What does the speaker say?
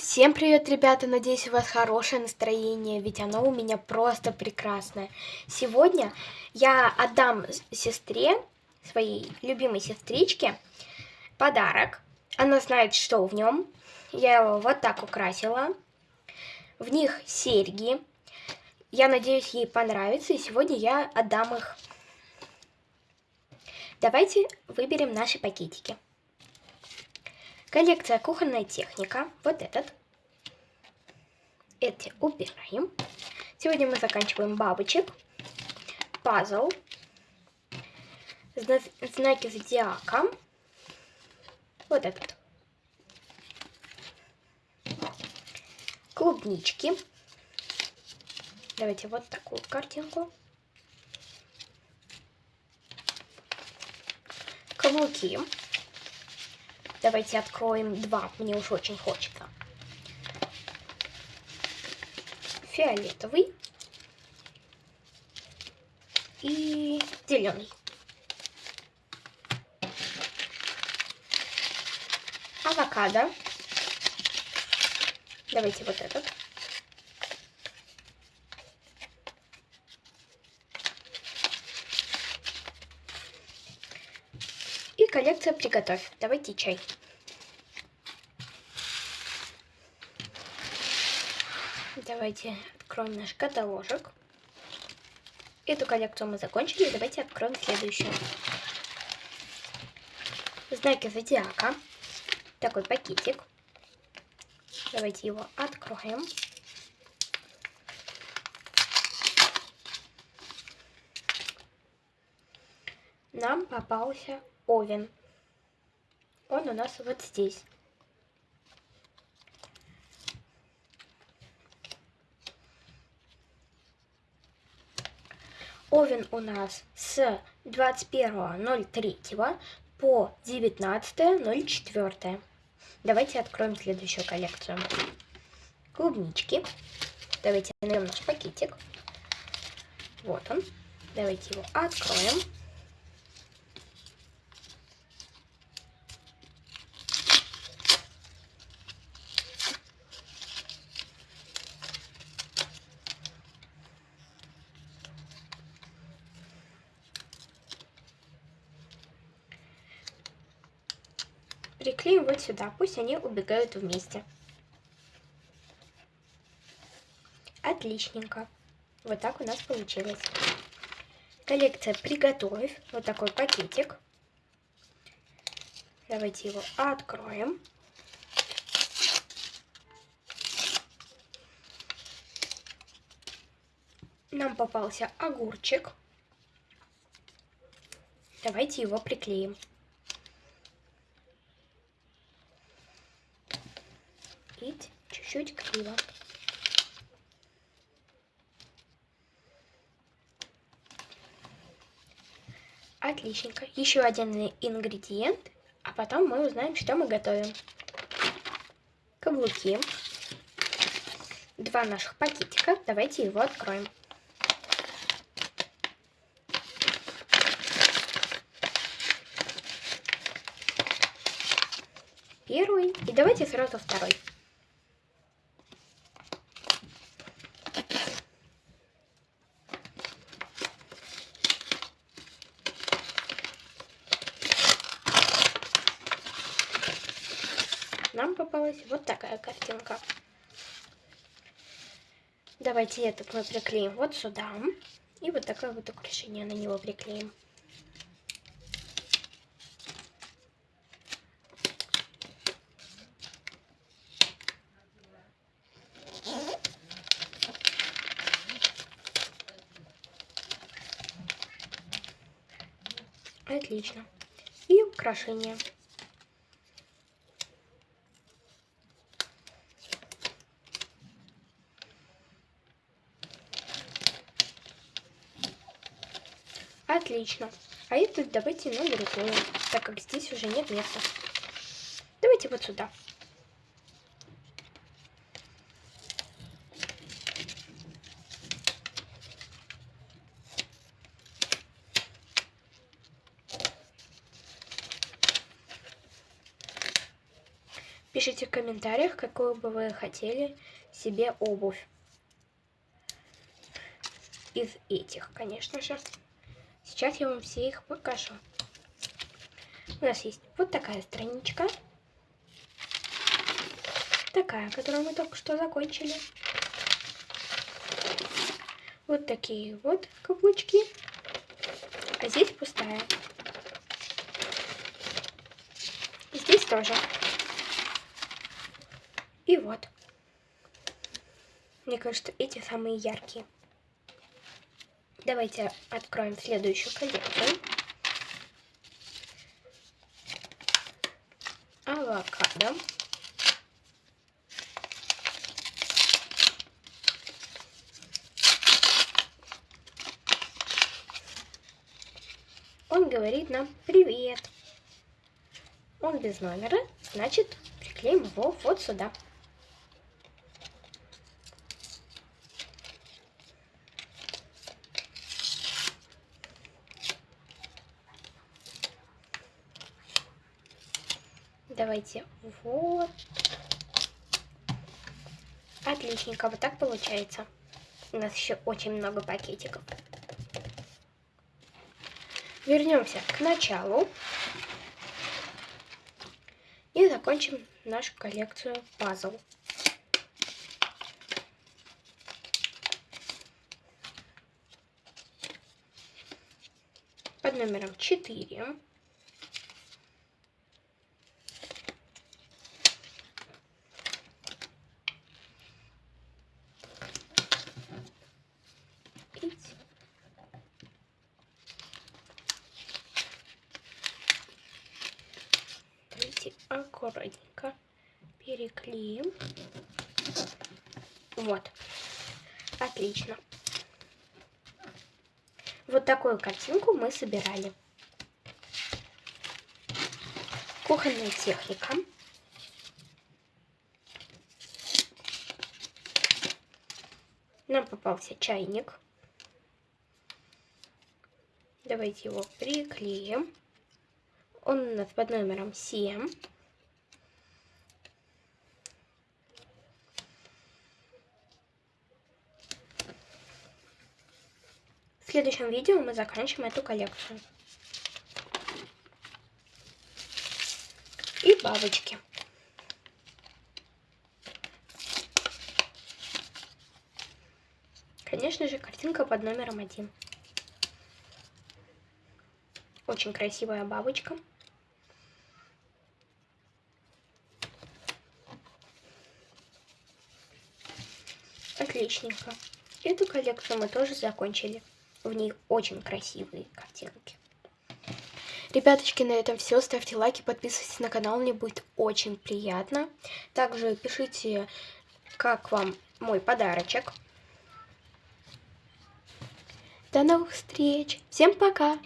Всем привет, ребята! Надеюсь, у вас хорошее настроение, ведь оно у меня просто прекрасное. Сегодня я отдам сестре, своей любимой сестричке, подарок. Она знает, что в нем. Я его вот так украсила. В них серьги. Я надеюсь, ей понравится, и сегодня я отдам их. Давайте выберем наши пакетики. Коллекция кухонная техника. Вот этот. Эти убираем. Сегодня мы заканчиваем бабочек. Пазл. Знаки зодиака. Вот этот. Клубнички. Давайте вот такую картинку. Каблуки. Давайте откроем два, мне уж очень хочется. Фиолетовый и зеленый. Авокадо. Давайте вот этот. Коллекция «Приготовь». Давайте чай. Давайте откроем наш каталожек. Эту коллекцию мы закончили. Давайте откроем следующую. Знаки зодиака. Такой пакетик. Давайте его откроем. Нам попался Овен. Он у нас вот здесь. Овен у нас с 21.03 по 19.04. Давайте откроем следующую коллекцию. Клубнички. Давайте найдем наш пакетик. Вот он. Давайте его откроем. Приклеим вот сюда. Пусть они убегают вместе. Отличненько. Вот так у нас получилось. Коллекция «Приготовь». Вот такой пакетик. Давайте его откроем. Нам попался огурчик. Давайте его приклеим. Лепить чуть-чуть криво. Отличненько. Еще один ингредиент, а потом мы узнаем, что мы готовим. Каблуки. Два наших пакетика. Давайте его откроем. Первый. И давайте сразу второй. Нам попалась вот такая картинка. Давайте этот мы приклеим вот сюда. И вот такое вот украшение на него приклеим. Отлично. И украшение. Отлично. А это давайте на другую, так как здесь уже нет места. Давайте вот сюда. Пишите в комментариях, какую бы вы хотели себе обувь. Из этих, конечно же. Сейчас я вам все их покажу. У нас есть вот такая страничка. Такая, которую мы только что закончили. Вот такие вот каблучки. А здесь пустая. Здесь тоже. И вот. Мне кажется, эти самые яркие. Давайте откроем следующую коллекцию. Авокадо. Он говорит нам привет. Он без номера, значит, приклеим его вот сюда. Давайте вот. Отличненько, вот так получается. У нас еще очень много пакетиков. Вернемся к началу. И закончим нашу коллекцию пазл. Под номером 4. Аккуратненько переклеим. Вот. Отлично. Вот такую картинку мы собирали. Кухонная техника. Нам попался чайник. Давайте его приклеим. Он у нас под номером 7. В следующем видео мы заканчиваем эту коллекцию. И бабочки. Конечно же, картинка под номером один. Очень красивая бабочка. Отличненько. Эту коллекцию мы тоже закончили. В ней очень красивые картинки. Ребяточки, на этом все. Ставьте лайки, подписывайтесь на канал, мне будет очень приятно. Также пишите, как вам мой подарочек. До новых встреч. Всем пока.